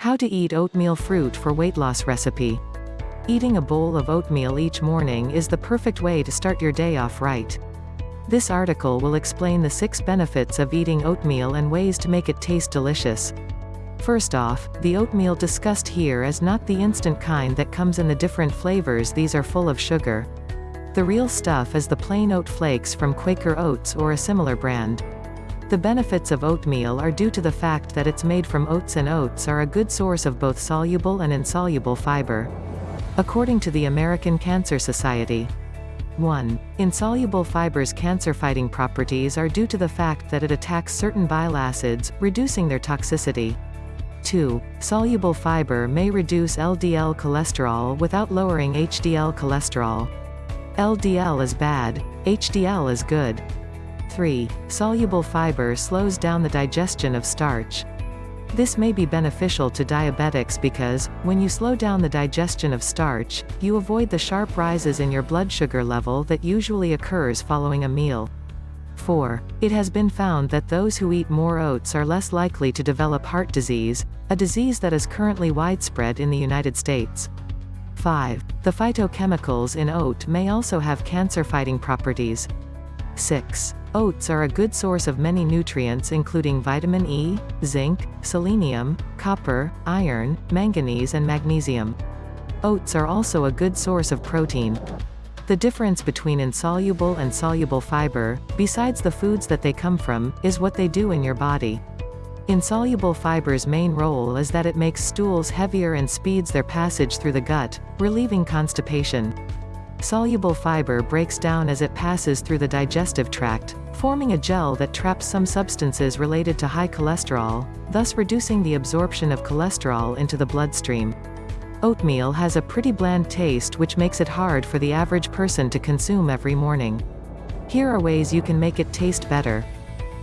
How to eat oatmeal fruit for weight loss recipe. Eating a bowl of oatmeal each morning is the perfect way to start your day off right. This article will explain the 6 benefits of eating oatmeal and ways to make it taste delicious. First off, the oatmeal discussed here is not the instant kind that comes in the different flavors these are full of sugar. The real stuff is the plain oat flakes from Quaker Oats or a similar brand. The benefits of oatmeal are due to the fact that it's made from oats and oats are a good source of both soluble and insoluble fiber. According to the American Cancer Society, 1. Insoluble fiber's cancer-fighting properties are due to the fact that it attacks certain bile acids, reducing their toxicity. 2. Soluble fiber may reduce LDL cholesterol without lowering HDL cholesterol. LDL is bad, HDL is good. 3. Soluble fiber slows down the digestion of starch. This may be beneficial to diabetics because, when you slow down the digestion of starch, you avoid the sharp rises in your blood sugar level that usually occurs following a meal. 4. It has been found that those who eat more oats are less likely to develop heart disease, a disease that is currently widespread in the United States. 5. The phytochemicals in oat may also have cancer-fighting properties. 6. Oats are a good source of many nutrients including vitamin E, zinc, selenium, copper, iron, manganese and magnesium. Oats are also a good source of protein. The difference between insoluble and soluble fiber, besides the foods that they come from, is what they do in your body. Insoluble fiber's main role is that it makes stools heavier and speeds their passage through the gut, relieving constipation. Soluble fiber breaks down as it passes through the digestive tract, forming a gel that traps some substances related to high cholesterol, thus reducing the absorption of cholesterol into the bloodstream. Oatmeal has a pretty bland taste which makes it hard for the average person to consume every morning. Here are ways you can make it taste better.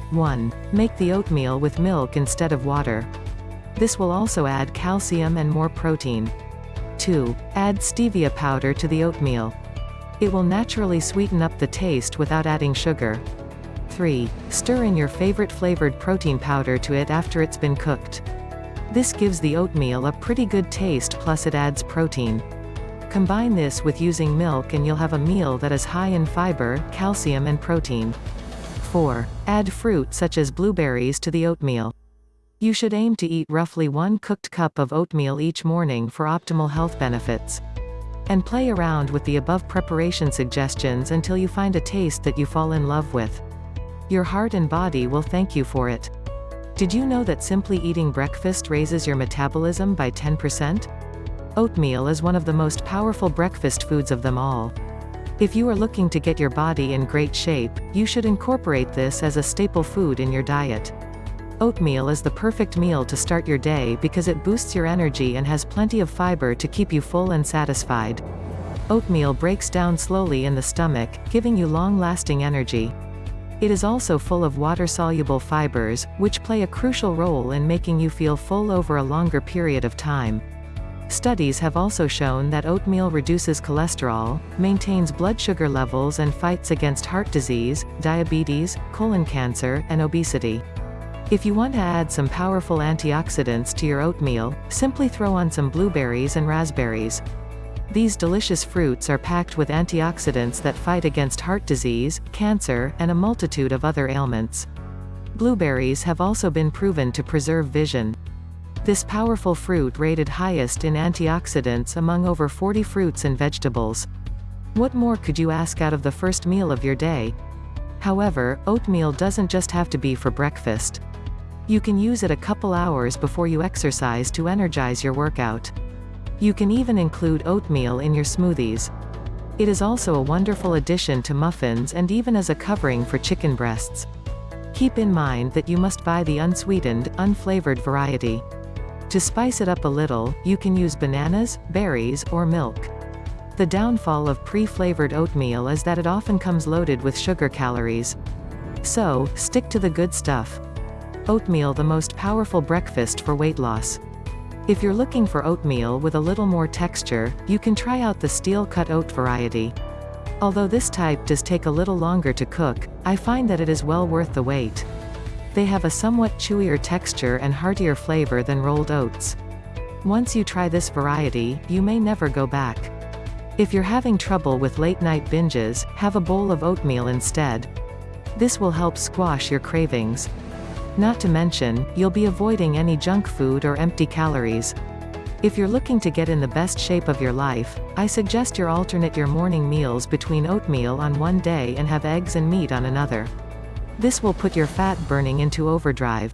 1. Make the oatmeal with milk instead of water. This will also add calcium and more protein. 2. Add stevia powder to the oatmeal. It will naturally sweeten up the taste without adding sugar. 3. Stir in your favorite flavored protein powder to it after it's been cooked. This gives the oatmeal a pretty good taste plus it adds protein. Combine this with using milk and you'll have a meal that is high in fiber, calcium and protein. 4. Add fruit such as blueberries to the oatmeal. You should aim to eat roughly one cooked cup of oatmeal each morning for optimal health benefits. And play around with the above preparation suggestions until you find a taste that you fall in love with. Your heart and body will thank you for it. Did you know that simply eating breakfast raises your metabolism by 10%? Oatmeal is one of the most powerful breakfast foods of them all. If you are looking to get your body in great shape, you should incorporate this as a staple food in your diet. Oatmeal is the perfect meal to start your day because it boosts your energy and has plenty of fiber to keep you full and satisfied. Oatmeal breaks down slowly in the stomach, giving you long-lasting energy. It is also full of water-soluble fibers, which play a crucial role in making you feel full over a longer period of time. Studies have also shown that oatmeal reduces cholesterol, maintains blood sugar levels and fights against heart disease, diabetes, colon cancer, and obesity. If you want to add some powerful antioxidants to your oatmeal, simply throw on some blueberries and raspberries. These delicious fruits are packed with antioxidants that fight against heart disease, cancer, and a multitude of other ailments. Blueberries have also been proven to preserve vision. This powerful fruit rated highest in antioxidants among over 40 fruits and vegetables. What more could you ask out of the first meal of your day? However, oatmeal doesn't just have to be for breakfast. You can use it a couple hours before you exercise to energize your workout. You can even include oatmeal in your smoothies. It is also a wonderful addition to muffins and even as a covering for chicken breasts. Keep in mind that you must buy the unsweetened, unflavored variety. To spice it up a little, you can use bananas, berries, or milk. The downfall of pre-flavored oatmeal is that it often comes loaded with sugar calories. So, stick to the good stuff. Oatmeal the most powerful breakfast for weight loss. If you're looking for oatmeal with a little more texture, you can try out the steel-cut oat variety. Although this type does take a little longer to cook, I find that it is well worth the wait. They have a somewhat chewier texture and heartier flavor than rolled oats. Once you try this variety, you may never go back. If you're having trouble with late-night binges, have a bowl of oatmeal instead. This will help squash your cravings. Not to mention, you'll be avoiding any junk food or empty calories. If you're looking to get in the best shape of your life, I suggest you alternate your morning meals between oatmeal on one day and have eggs and meat on another. This will put your fat burning into overdrive.